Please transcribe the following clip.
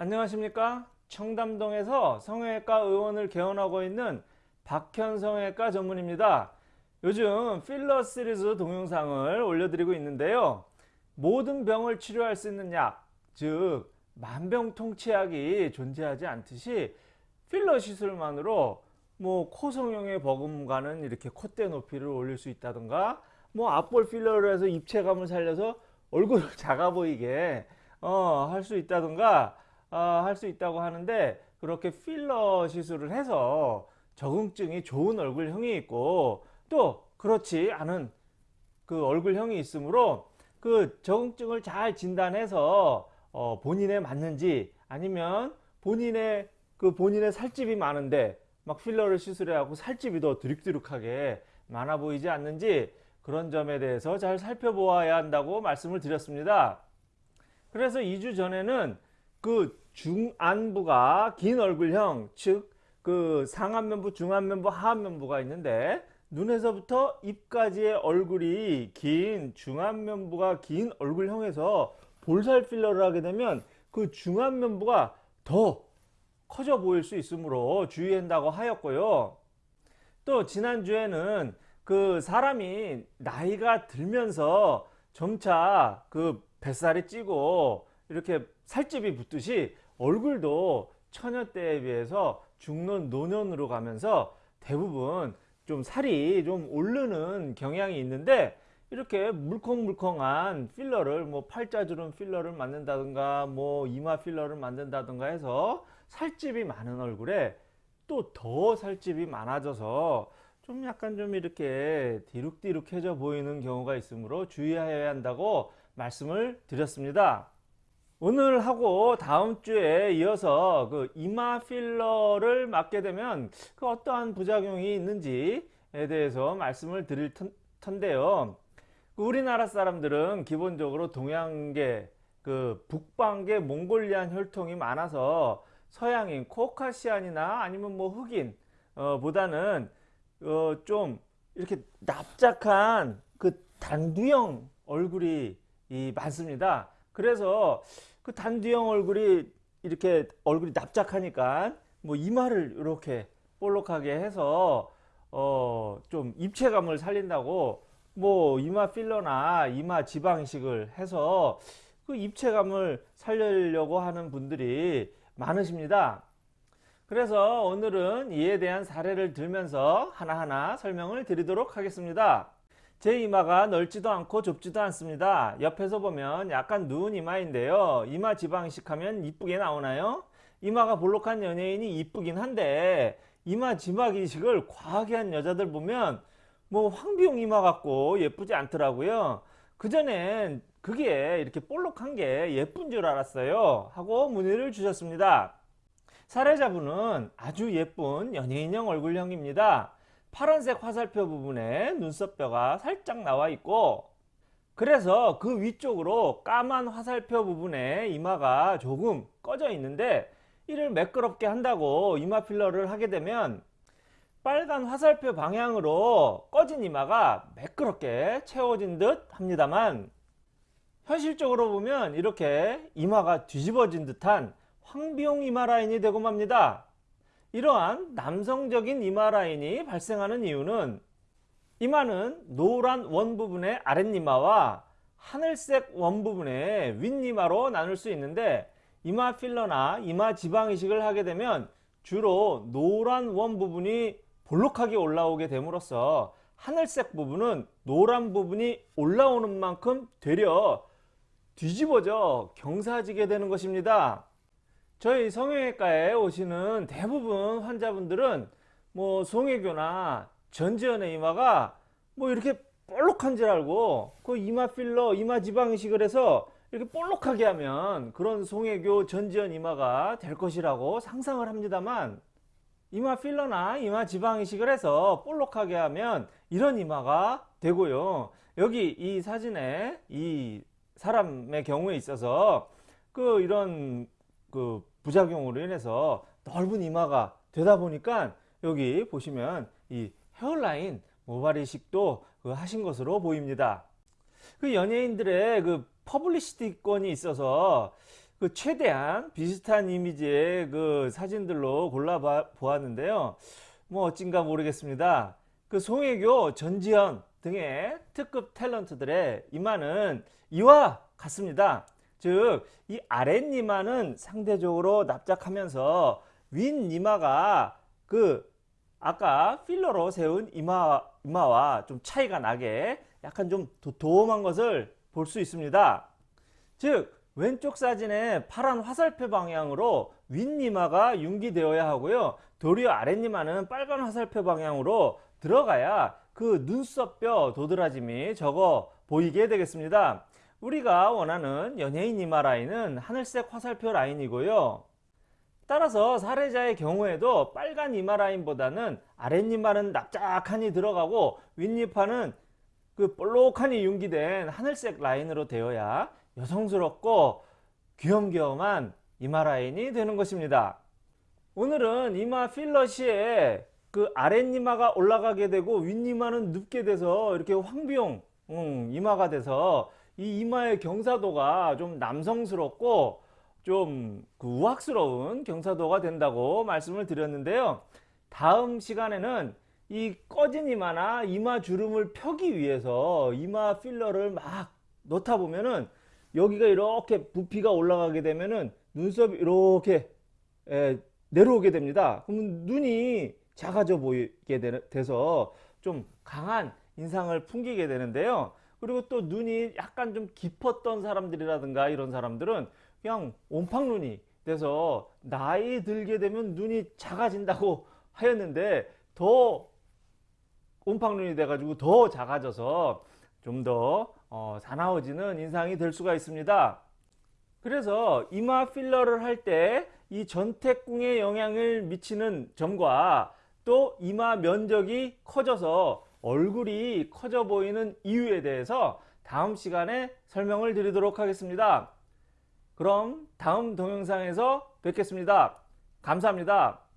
안녕하십니까? 청담동에서 성형외과 의원을 개원하고 있는 박현 성형외과 전문입니다. 요즘 필러 시리즈 동영상을 올려드리고 있는데요. 모든 병을 치료할 수 있는 약즉 만병통치약이 존재하지 않듯이 필러 시술만으로 뭐 코성형의 버금가는 이렇게 콧대 높이를 올릴 수 있다던가 뭐 앞볼 필러를 해서 입체감을 살려서 얼굴을 작아 보이게 어, 할 수 있다던가 어, 할 수 있다고 하는데 그렇게 필러 시술을 해서 적응증이 좋은 얼굴형이 있고 또 그렇지 않은 그 얼굴형이 있으므로 그 적응증을 잘 진단해서 어, 본인에 맞는지 아니면 본인의 그 본인의 살집이 많은데 막 필러를 시술해 갖고 살집이 더 드륵드륵하게 많아 보이지 않는지 그런 점에 대해서 잘 살펴보아야 한다고 말씀을 드렸습니다. 그래서 2주 전에는 그 중안부가 긴 얼굴형 즉 그 상안면부 중안면부 하안면부가 있는데 눈에서부터 입까지의 얼굴이 긴 중안면부가 긴 얼굴형에서 볼살 필러를 하게 되면 그 중안면부가 더 커져 보일 수 있으므로 주의한다고 하였고요. 또 지난주에는 그 사람이 나이가 들면서 점차 그 뱃살이 찌고 이렇게 살집이 붙듯이 얼굴도 처녀 때에 비해서 중년 노년으로 가면서 대부분 좀 살이 좀 오르는 경향이 있는데 이렇게 물컹물컹한 필러를 뭐 팔자주름 필러를 만든다든가 뭐 이마 필러를 만든다든가 해서 살집이 많은 얼굴에 또 더 살집이 많아져서 좀 약간 좀 이렇게 디룩디룩해져 보이는 경우가 있으므로 주의해야 한다고 말씀을 드렸습니다. 오늘 하고 다음 주에 이어서 그 이마 필러를 맞게 되면 그 어떠한 부작용이 있는지에 대해서 말씀을 드릴 텐데요. 그 우리나라 사람들은 기본적으로 동양계 그 북방계 몽골리안 혈통이 많아서 서양인 코카시안이나 아니면 뭐 흑인 어, 보다는 어, 좀 이렇게 납작한 그 단두형 얼굴이 많습니다. 그래서 그 단두형 얼굴이 이렇게 얼굴이 납작하니까 뭐 이마를 이렇게 볼록하게 해서 어 좀 입체감을 살린다고 뭐 이마 필러나 이마 지방식을 해서 그 입체감을 살리려고 하는 분들이 많으십니다. 그래서 오늘은 이에 대한 사례를 들면서 하나하나 설명을 드리도록 하겠습니다. 제 이마가 넓지도 않고 좁지도 않습니다. 옆에서 보면 약간 누운 이마인데요. 이마 지방 이식하면 이쁘게 나오나요? 이마가 볼록한 연예인이 이쁘긴 한데 이마 지방 이식을 과하게 한 여자들 보면 뭐 황비용 이마 같고 예쁘지 않더라고요. 그전엔 그게 이렇게 볼록한 게 예쁜 줄 알았어요. 하고 문의를 주셨습니다. 사례자분은 아주 예쁜 연예인형 얼굴형입니다. 파란색 화살표 부분에 눈썹뼈가 살짝 나와 있고 그래서 그 위쪽으로 까만 화살표 부분에 이마가 조금 꺼져 있는데 이를 매끄럽게 한다고 이마 필러를 하게 되면 빨간 화살표 방향으로 꺼진 이마가 매끄럽게 채워진 듯 합니다만 현실적으로 보면 이렇게 이마가 뒤집어진 듯한 황비용 이마 라인이 되고 맙니다. 이러한 남성적인 이마 라인이 발생하는 이유는 이마는 노란 원 부분의 아랫이마와 하늘색 원 부분의 윗이마로 나눌 수 있는데 이마 필러나 이마 지방 이식을 하게 되면 주로 노란 원 부분이 볼록하게 올라오게 됨으로써 하늘색 부분은 노란 부분이 올라오는 만큼 되려 뒤집어져 경사지게 되는 것입니다. 저희 성형외과에 오시는 대부분 환자분들은 뭐 송혜교나 전지현의 이마가 뭐 이렇게 볼록한 줄 알고 그 이마 필러 이마 지방 이식을 해서 이렇게 볼록하게 하면 그런 송혜교 전지현 이마가 될 것이라고 상상을 합니다만 이마 필러나 이마 지방 이식을 해서 볼록하게 하면 이런 이마가 되고요. 여기 이 사진에 이 사람의 경우에 있어서 그 이런 그 부작용으로 인해서 넓은 이마가 되다 보니까 여기 보시면 이 hairline 모발 이식도 그 하신 것으로 보입니다. 그 연예인들의 그 퍼블리시티권이 있어서 그 최대한 비슷한 이미지의 그 사진들로 골라 보았는데요. 뭐 어찐가 모르겠습니다. 그 송혜교, 전지현 등의 특급 탤런트들의 이마는 이와 같습니다. 즉, 이 아랫니마는 상대적으로 납작하면서 윗니마가 그 아까 필러로 세운 이마, 이마와 좀 차이가 나게 약간 좀 도톰한 것을 볼 수 있습니다. 즉, 왼쪽 사진의 파란 화살표 방향으로 윗니마가 융기되어야 하고요. 도리어 아랫니마는 빨간 화살표 방향으로 들어가야 그 눈썹뼈 도드라짐이 적어 보이게 되겠습니다. 우리가 원하는 연예인 이마 라인은 하늘색 화살표 라인이고요. 따라서 사례자의 경우에도 빨간 이마 라인보다는 아랫니마는 납작하니 들어가고 윗니파는 그 볼록하니 융기된 하늘색 라인으로 되어야 여성스럽고 귀염귀염한 이마 라인이 되는 것입니다. 오늘은 이마 필러 시에 그 아랫니마가 올라가게 되고 윗니마는 눕게 돼서 이렇게 황비용 음, 이마가 돼서 이 이마의 경사도가 좀 남성스럽고 좀그 우악스러운 경사도가 된다고 말씀을 드렸는데요. 다음 시간에는 이 꺼진 이마나 이마 주름을 펴기 위해서 이마 필러를 막 넣다 보면은 여기가 이렇게 부피가 올라가게 되면은 눈썹이 이렇게 에, 내려오게 됩니다. 그러면 눈이 작아져 보이게 돼서 좀 강한 인상을 풍기게 되는데요. 그리고 또 눈이 약간 좀 깊었던 사람들이라든가 이런 사람들은 그냥 옴팡눈이 돼서 나이 들게 되면 눈이 작아진다고 하였는데 더 옴팡눈이 돼가지고 더 작아져서 좀더 어, 사나워지는 인상이 될 수가 있습니다. 그래서 이마 필러를 할 때 이 전태궁에 영향을 미치는 점과 또 이마 면적이 커져서 얼굴이 커져 보이는 이유에 대해서 다음 시간에 설명을 드리도록 하겠습니다. 그럼 다음 동영상에서 뵙겠습니다. 감사합니다.